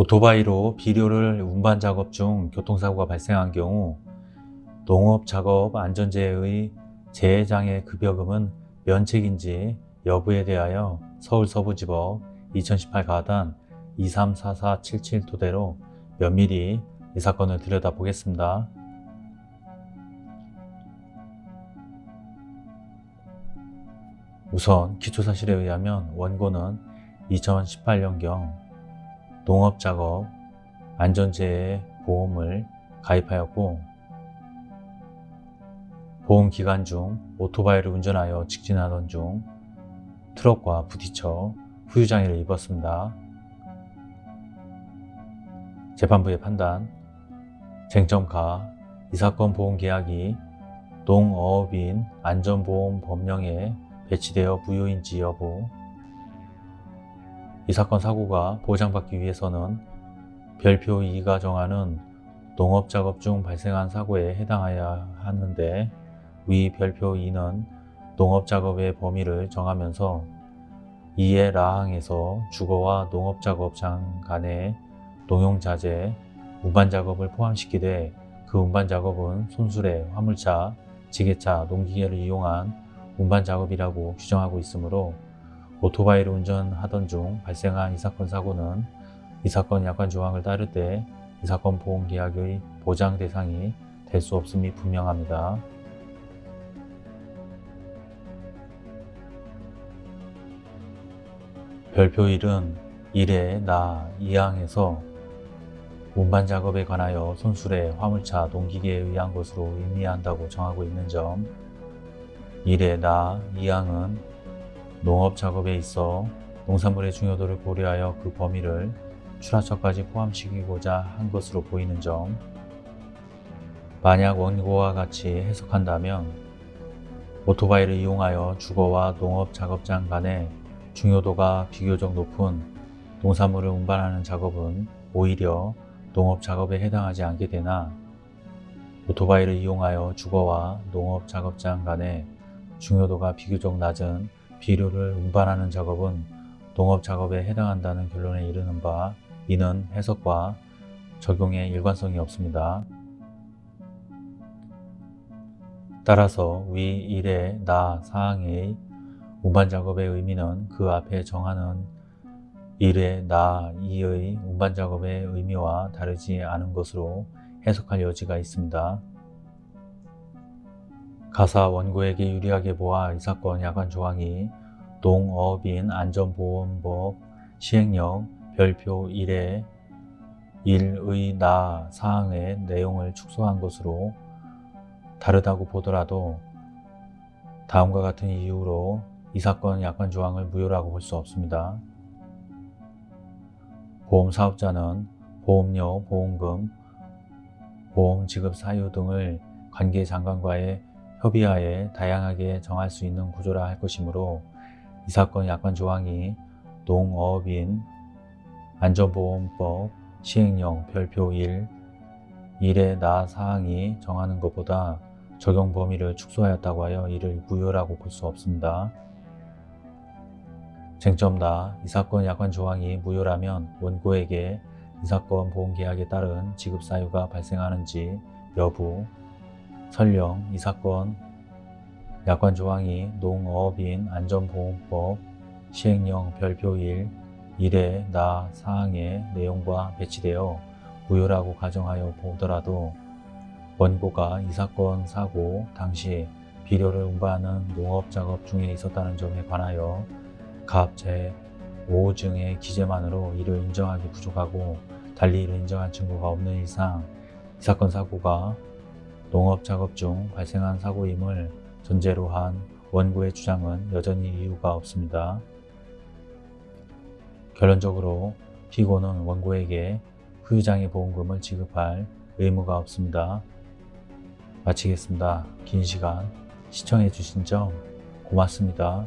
오토바이로 비료를 운반 작업 중 교통사고가 발생한 경우 농업작업 안전재해의 재해장애 급여금은 면책인지 여부에 대하여 서울서부지법 2018 가단 234477 토대로 면밀히 이 사건을 들여다보겠습니다. 우선 기초사실에 의하면 원고는 2018년경 농업작업 안전재해 보험을 가입하였고 보험 기간 중 오토바이를 운전하여 직진하던 중 트럭과 부딪혀 후유장애를 입었습니다. 재판부의 판단 쟁점가 이 사건 보험계약이 농어업인 안전보험 법령에 배치되어 무효인지 여부 이 사건 사고가 보장받기 위해서는 별표 2가 정하는 농업작업 중 발생한 사고에 해당하여야 하는데 위 별표 2는 농업작업의 범위를 정하면서 이에 라항에서 주거와 농업작업장 간의 농용자재, 운반작업을 포함시키되 그 운반작업은 손수레, 화물차, 지게차, 농기계를 이용한 운반작업이라고 규정하고 있으므로 오토바이를 운전하던 중 발생한 이 사건 사고는 이 사건 약관 조항을 따를 때 이 사건 보험계약의 보장 대상이 될 수 없음이 분명합니다. 별표 1은 1의 나 2항에서 운반 작업에 관하여 손수레, 화물차, 농기계에 의한 것으로 의미한다고 정하고 있는 점 1의 나 2항은 농업 작업에 있어 농산물의 중요도를 고려하여 그 범위를 출하처까지 포함시키고자 한 것으로 보이는 점. 만약 원고와 같이 해석한다면 오토바이를 이용하여 주거와 농업 작업장 간의 중요도가 비교적 높은 농산물을 운반하는 작업은 오히려 농업 작업에 해당하지 않게 되나 오토바이를 이용하여 주거와 농업 작업장 간의 중요도가 비교적 낮은 비료를 운반하는 작업은 농업 작업에 해당한다는 결론에 이르는 바 이는 해석과 적용에 일관성이 없습니다. 따라서 위 1의 나 사항의 운반 작업의 의미는 그 앞에 정하는 1의 나 2의 운반 작업의 의미와 다르지 않은 것으로 해석할 여지가 있습니다. 가사 원고에게 유리하게 보아 이 사건 약관 조항이 농업인 안전보험법 시행령 별표 1의 1의 나 사항의 내용을 축소한 것으로 다르다고 보더라도 다음과 같은 이유로 이 사건 약관 조항을 무효라고 볼 수 없습니다. 보험사업자는 보험료, 보험금, 보험 지급 사유 등을 관계장관과의 협의하에 다양하게 정할 수 있는 구조라 할 것이므로 이 사건 약관 조항이 농업인 안전보험법 시행령 별표 1 1의 나 사항이 정하는 것보다 적용 범위를 축소하였다고 하여 이를 무효라고 볼 수 없습니다. 쟁점 나, 이 사건 약관 조항이 무효라면 원고에게 이 사건 보험계약에 따른 지급 사유가 발생하는지 여부, 설령 이 사건 약관 조항이 농업인 안전보험법 시행령 별표 1 1의 나 사항의 내용과 배치되어 무효라고 가정하여 보더라도 원고가 이 사건 사고 당시 비료를 운반하는 농업 작업 중에 있었다는 점에 관하여 갑 제5증의 기재만으로 이를 인정하기 부족하고 달리 이를 인정한 증거가 없는 이상 이 사건 사고가 농업 작업 중 발생한 사고임을 전제로 한 원고의 주장은 여전히 이유가 없습니다. 결론적으로 피고는 원고에게 후유장애 보험금을 지급할 의무가 없습니다. 마치겠습니다. 긴 시간 시청해 주신 점 고맙습니다.